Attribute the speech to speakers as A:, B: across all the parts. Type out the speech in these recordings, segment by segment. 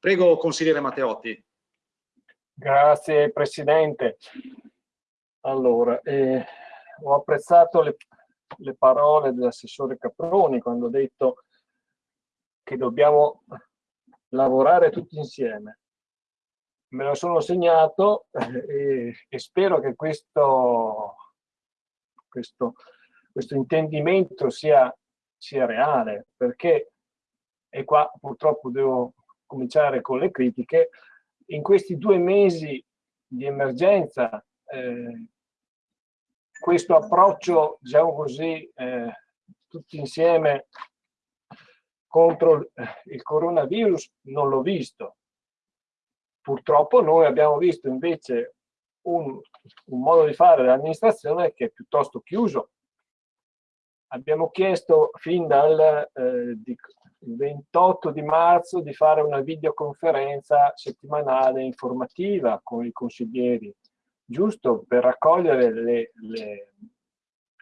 A: Prego, consigliere Matteotti.
B: Grazie Presidente. Allora, eh, ho apprezzato le, le parole dell'assessore Caproni quando ha detto che dobbiamo lavorare tutti insieme. Me lo sono segnato eh, e, e spero che questo, questo, questo intendimento sia, sia reale, perché, e qua purtroppo devo cominciare con le critiche, in questi due mesi di emergenza eh, questo approccio, diciamo così, eh, tutti insieme contro eh, il coronavirus non l'ho visto. Purtroppo noi abbiamo visto invece un, un modo di fare dell'amministrazione che è piuttosto chiuso. Abbiamo chiesto fin dal eh, di, 28 di marzo di fare una videoconferenza settimanale informativa con i consiglieri, giusto per raccogliere le, le,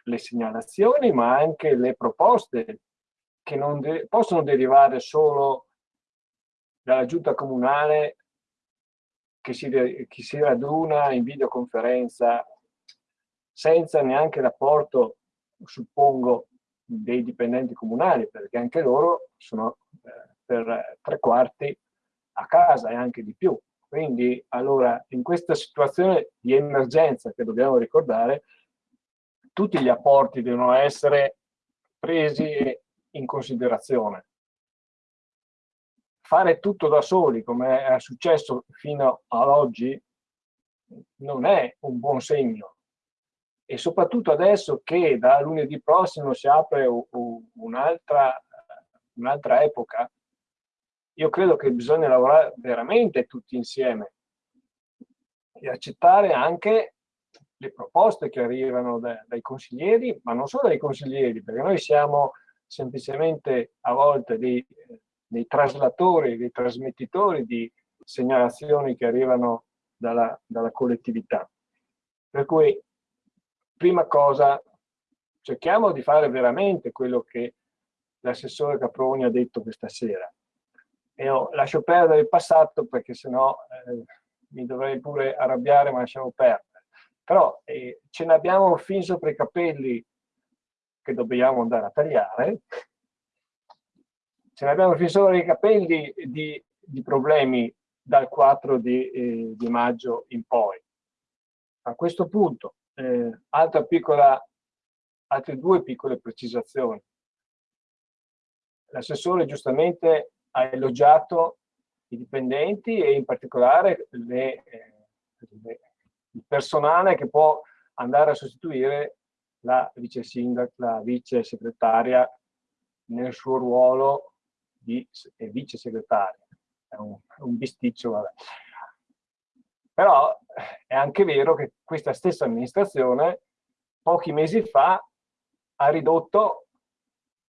B: le segnalazioni ma anche le proposte che non de possono derivare solo dalla giunta comunale che si, che si raduna in videoconferenza senza neanche l'apporto, suppongo, dei dipendenti comunali, perché anche loro sono eh, per tre quarti a casa e anche di più. Quindi, allora, in questa situazione di emergenza che dobbiamo ricordare, tutti gli apporti devono essere presi in considerazione. Fare tutto da soli, come è successo fino ad oggi, non è un buon segno. E soprattutto adesso che da lunedì prossimo si apre un'altra un epoca, io credo che bisogna lavorare veramente tutti insieme e accettare anche le proposte che arrivano da, dai consiglieri, ma non solo dai consiglieri, perché noi siamo semplicemente a volte dei, dei traslatori, dei trasmettitori di segnalazioni che arrivano dalla, dalla collettività. Per cui, prima cosa, cerchiamo di fare veramente quello che l'assessore Caproni ha detto questa sera. E io lascio perdere il passato perché sennò eh, mi dovrei pure arrabbiare, ma lasciamo perdere. Però eh, ce ne abbiamo fin sopra i capelli che dobbiamo andare a tagliare, ce ne abbiamo fin sopra i capelli di, di problemi dal 4 di, eh, di, maggio in poi. A questo punto, eh, altra piccola, altre due piccole precisazioni. L'assessore giustamente ha elogiato i dipendenti e in particolare le, eh, le, il personale che può andare a sostituire la vice sindaca, la vice segretaria nel suo ruolo di vice segretaria. È un, un bisticcio, vabbè. Però è anche vero che questa stessa amministrazione pochi mesi fa ha ridotto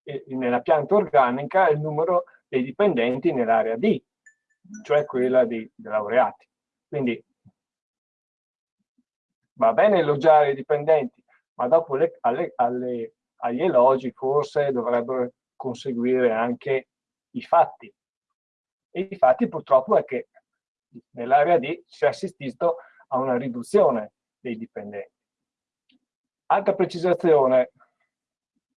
B: eh, nella pianta organica il numero dei dipendenti nell'area D, cioè quella dei, dei laureati. Quindi va bene elogiare i dipendenti, ma dopo le, alle, alle, agli elogi forse dovrebbero conseguire anche i fatti. E i fatti purtroppo è che nell'area D si è assistito a una riduzione dei dipendenti. Altra precisazione,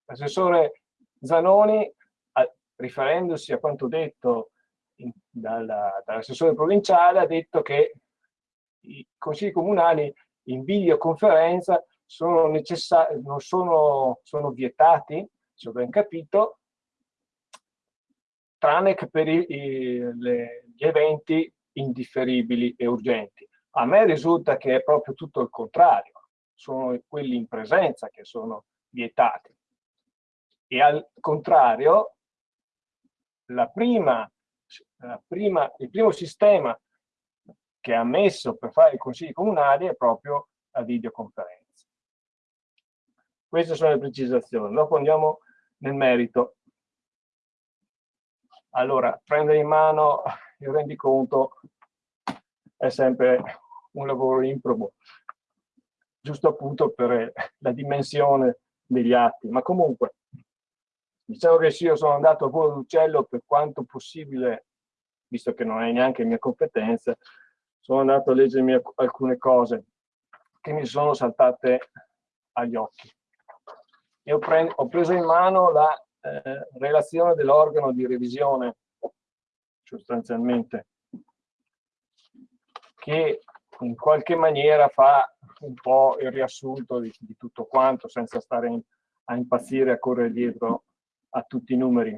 B: l'assessore Zanoni, riferendosi a quanto detto dall'assessore dall provinciale, ha detto che i consigli comunali in videoconferenza sono non sono, sono vietati, se ho ben capito, tranne che per i, i, le, gli eventi indifferibili e urgenti. A me risulta che è proprio tutto il contrario, sono quelli in presenza che sono vietati. E al contrario, la prima, la prima, il primo sistema che ha messo per fare i consigli comunali è proprio la videoconferenza. Queste sono le precisazioni. Dopo andiamo nel merito. Allora, prendere in mano il rendiconto è sempre un lavoro improbo, giusto appunto per la dimensione degli atti. Ma comunque, diciamo che sì, io sono andato a volo d'uccello per quanto possibile visto che non è neanche mia competenza, sono andato a leggermi alcune cose che mi sono saltate agli occhi. Io ho preso in mano la eh, relazione dell'organo di revisione, sostanzialmente, che in qualche maniera fa un po' il riassunto di, di tutto quanto, senza stare in, a impazzire a correre dietro a tutti i numeri.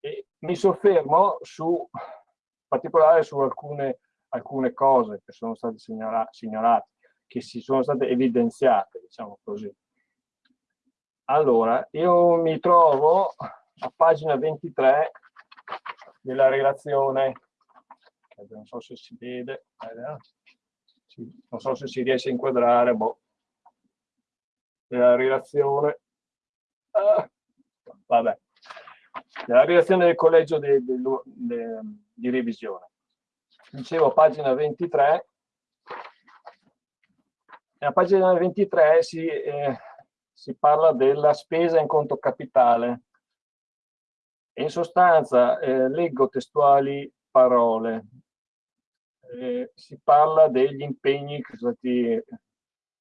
B: E mi soffermo su, in particolare su alcune, alcune cose che sono state segnalate, che si sono state evidenziate, diciamo così. Allora, io mi trovo a pagina 23 della relazione, non so se si vede, non so se si riesce a inquadrare, boh, della relazione, ah, vabbè, della relazione del collegio di, di, di, di revisione. Dicevo, pagina 23, nella pagina 23 si... Eh, si parla della spesa in conto capitale. In sostanza, eh, leggo testuali parole. Eh, si parla degli impegni che sono stati,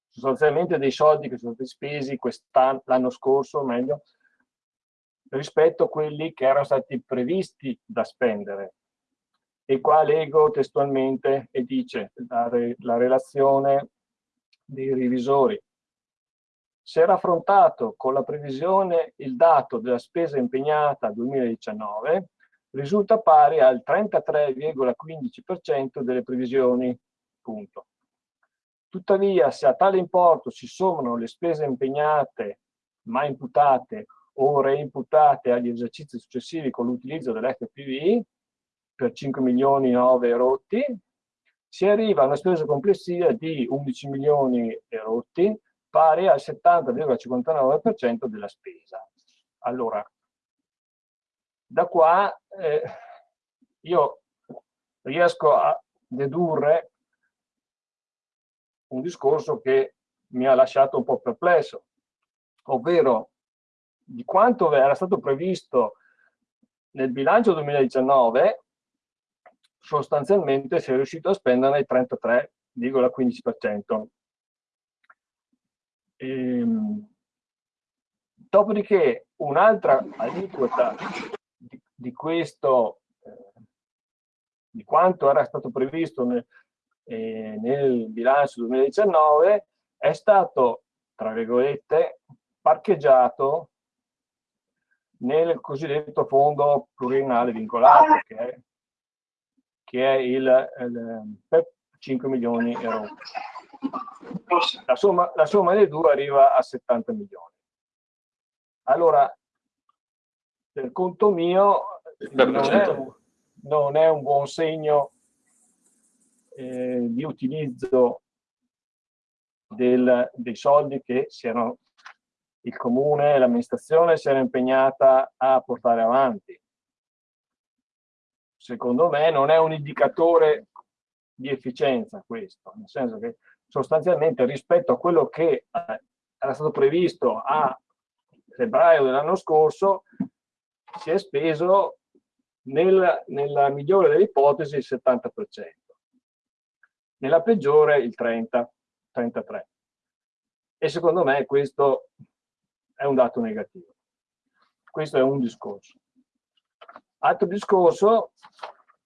B: sostanzialmente dei soldi che sono stati spesi l'anno scorso, meglio, rispetto a quelli che erano stati previsti da spendere. E qua leggo testualmente e dice la, la relazione dei revisori se raffrontato con la previsione il dato della spesa impegnata 2019, risulta pari al 33,15% delle previsioni. Punto. Tuttavia, se a tale importo si sommano le spese impegnate ma imputate o reimputate agli esercizi successivi con l'utilizzo dell'FPV per 5 milioni 9 rotti, si arriva a una spesa complessiva di 11 milioni rotti pari al 70,59% della spesa. Allora, da qua eh, io riesco a dedurre un discorso che mi ha lasciato un po' perplesso, ovvero di quanto era stato previsto nel bilancio 2019 sostanzialmente si è riuscito a spendere il 33,15%. Ehm, dopodiché un'altra aliquota di, di, questo, eh, di quanto era stato previsto nel, eh, nel bilancio 2019, è stato, tra virgolette, parcheggiato nel cosiddetto fondo pluriennale vincolato, che è, che è il, il, per 5 milioni euro. La somma, la somma dei due arriva a 70 milioni. Allora, per conto mio, non è, un, non è un buon segno eh, di utilizzo del, dei soldi che si erano, il comune e l'amministrazione si era impegnata a portare avanti. Secondo me non è un indicatore di efficienza questo, nel senso che sostanzialmente rispetto a quello che eh, era stato previsto a febbraio dell'anno scorso si è speso nel, nella migliore delle ipotesi il 70%, nella peggiore il 30, 33. E secondo me questo è un dato negativo. Questo è un discorso. Altro discorso,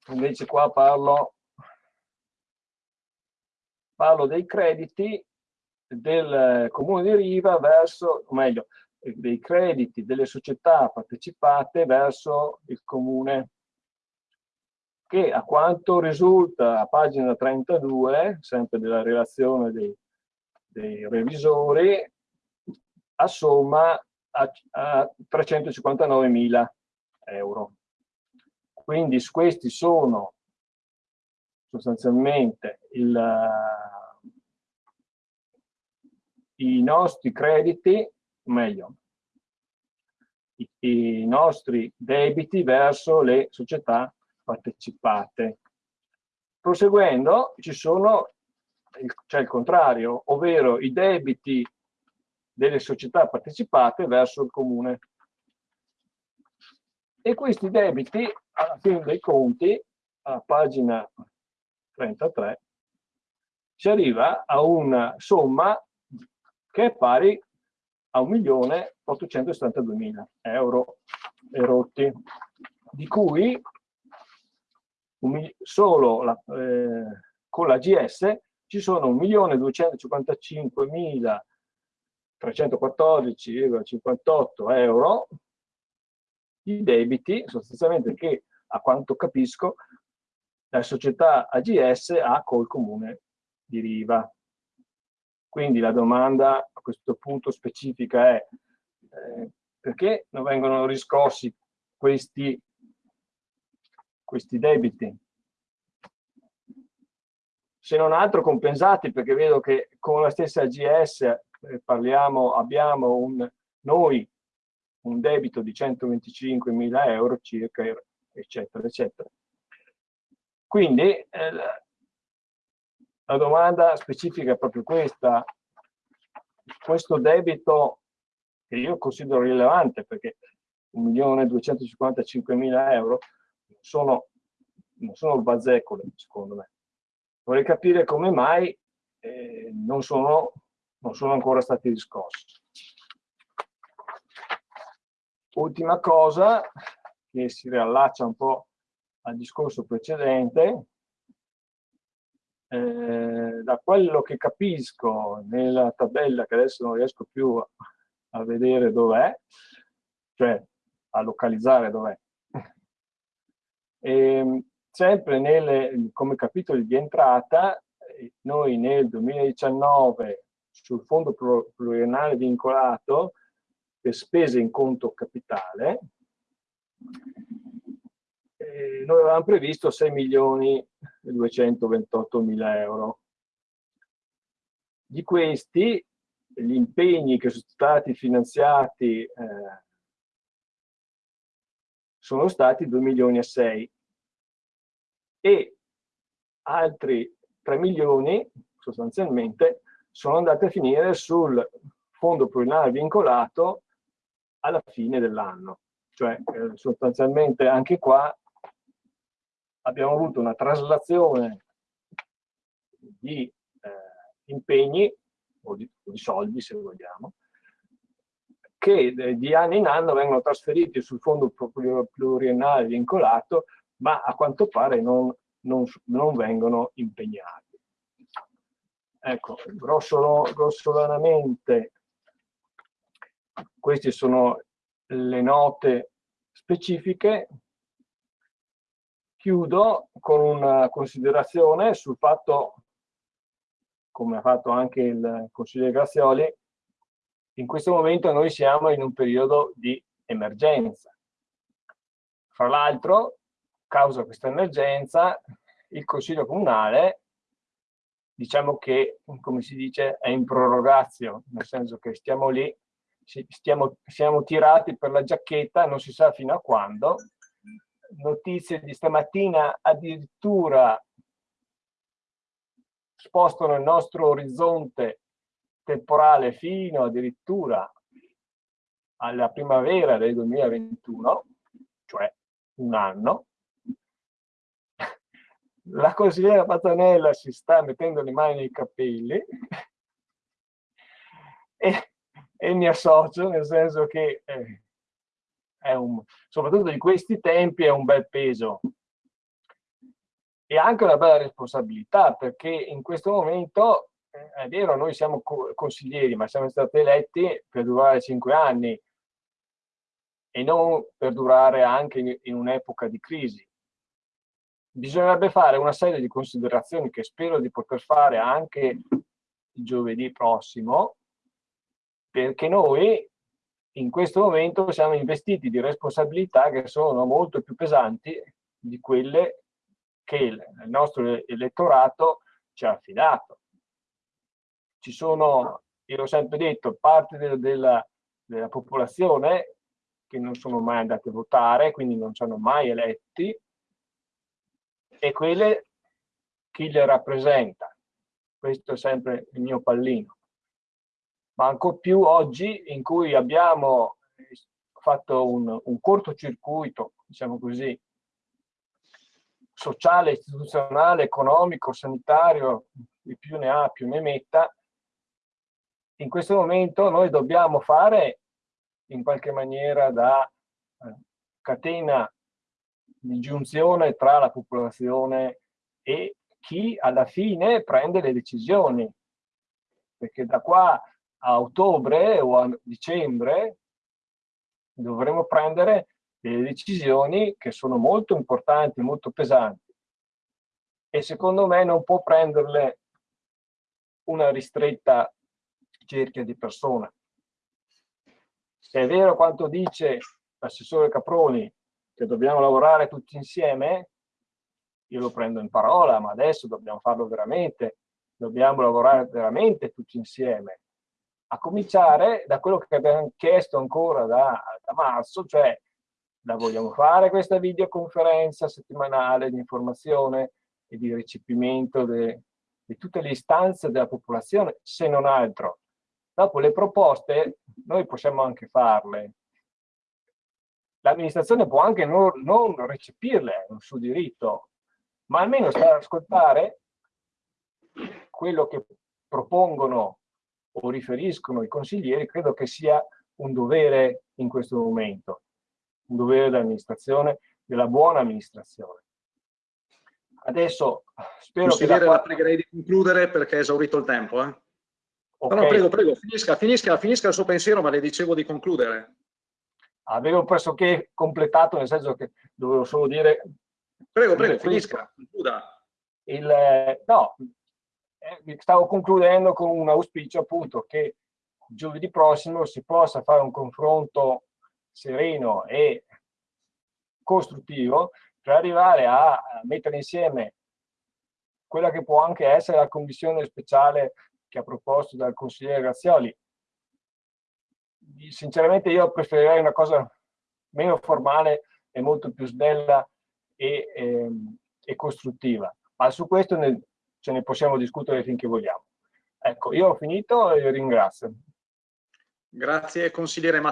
B: invece qua parlo parlo dei crediti del comune di Riva verso, o meglio, dei crediti delle società partecipate verso il comune che a quanto risulta a pagina 32, sempre della relazione dei, dei revisori, assomma a, a 359.000 euro. Quindi questi sono sostanzialmente il, i nostri crediti, meglio, i, i nostri debiti verso le società partecipate. Proseguendo ci sono, c'è il contrario, ovvero i debiti delle società partecipate verso il comune. E questi debiti, alla fine dei conti, a pagina 33, si arriva a una somma che è pari a 1.872.000 euro erotti, di cui solo la, eh, con la GS ci sono 1.255.314,58 euro di debiti, sostanzialmente che a quanto capisco la società AGS ha col comune di Riva. Quindi la domanda a questo punto specifica è eh, perché non vengono riscossi questi, questi debiti? Se non altro compensati, perché vedo che con la stessa AGS eh, parliamo, abbiamo un, noi un debito di 125 mila euro circa, eccetera, eccetera. Quindi eh, la domanda specifica è proprio questa. Questo debito che io considero rilevante perché 1.255.000 euro sono, non sono bazzecole, secondo me. Vorrei capire come mai eh, non, sono, non sono ancora stati riscossi. Ultima cosa, che si riallaccia un po' al discorso precedente, eh, da quello che capisco nella tabella, che adesso non riesco più a, a vedere dov'è, cioè a localizzare dov'è, ehm, sempre nelle, come capitoli di entrata, noi nel 2019 sul fondo pluriennale vincolato per spese in conto capitale, eh, noi avevamo previsto 6 milioni e 228 mila euro. Di questi, gli impegni che sono stati finanziati eh, sono stati 2 milioni e 6 e altri 3 milioni sostanzialmente sono andati a finire sul fondo pluriennale vincolato alla fine dell'anno. Cioè eh, sostanzialmente anche qua abbiamo avuto una traslazione di eh, impegni o di, di, soldi se vogliamo che eh, di anno in anno vengono trasferiti sul fondo pluriennale vincolato ma a quanto pare non, non, non vengono impegnati. Ecco, grossolanamente queste sono le note specifiche Chiudo con una considerazione sul fatto, come ha fatto anche il consigliere Grazioli, in questo momento noi siamo in un periodo di emergenza. Fra l'altro, causa questa emergenza, il Consiglio Comunale, diciamo che, come si dice, è in prorogazio, nel senso che stiamo lì, stiamo, siamo tirati per la giacchetta, non si sa fino a quando, notizie di stamattina addirittura spostano il nostro orizzonte temporale fino addirittura alla primavera del 2021, cioè un anno. La consigliera Patanella si sta mettendo le mani nei capelli e, e mi associo nel senso che eh, un, soprattutto di questi tempi è un bel peso. E anche una bella responsabilità perché in questo momento eh, è vero noi siamo consiglieri ma siamo stati eletti per durare cinque anni e non per durare anche in, in un'epoca di crisi. Bisognerebbe fare una serie di considerazioni che spero di poter fare anche giovedì prossimo perché noi in questo momento siamo investiti di responsabilità che sono molto più pesanti di quelle che il nostro elettorato ci ha affidato. Ci sono, io l'ho sempre detto, parte della, della, della popolazione che non sono mai andate a votare, quindi non sono mai eletti, e quelle chi le rappresenta. Questo è sempre il mio pallino ma ancora più oggi in cui abbiamo fatto un, un cortocircuito, diciamo così, sociale, istituzionale, economico, sanitario, di più ne ha più ne metta, in questo momento noi dobbiamo fare in qualche maniera da eh, catena di giunzione tra la popolazione e chi alla fine prende le decisioni. Perché da qua a ottobre o a dicembre dovremo prendere delle decisioni che sono molto importanti, molto pesanti. E secondo me non può prenderle una ristretta cerchia di persone. Se è vero quanto dice l'assessore Caproni che dobbiamo lavorare tutti insieme, io lo prendo in parola, ma adesso dobbiamo farlo veramente, dobbiamo lavorare veramente tutti insieme. A cominciare da quello che abbiamo chiesto ancora da, da marzo, cioè la vogliamo fare questa videoconferenza settimanale di informazione e di recepimento di tutte le istanze della popolazione, se non altro. Dopo le proposte noi possiamo anche farle. L'amministrazione può anche non, non recepirle, è un suo diritto, ma almeno stare ad ascoltare quello che propongono o riferiscono i consiglieri, credo che sia un dovere in questo momento, un dovere dell'amministrazione, della buona amministrazione. Adesso spero
A: Consigliere, che... La, la pregherei di concludere perché è esaurito il tempo. Eh? Okay. No, no, prego, prego, finisca, finisca, finisca il suo pensiero, ma le dicevo di concludere.
B: Avevo pressoché completato, nel senso che dovevo solo dire...
A: Prego, prego, finisca, concluda.
B: Il, no, eh, stavo concludendo con un auspicio appunto che giovedì prossimo si possa fare un confronto sereno e costruttivo per arrivare a mettere insieme quella che può anche essere la commissione speciale che ha proposto dal consigliere Grazioli. Sinceramente io preferirei una cosa meno formale e molto più snella e, e, ehm, e costruttiva, ma su questo ne, ce ne possiamo discutere finché vogliamo. Ecco, io ho finito e ringrazio.
A: Grazie consigliere Matteo.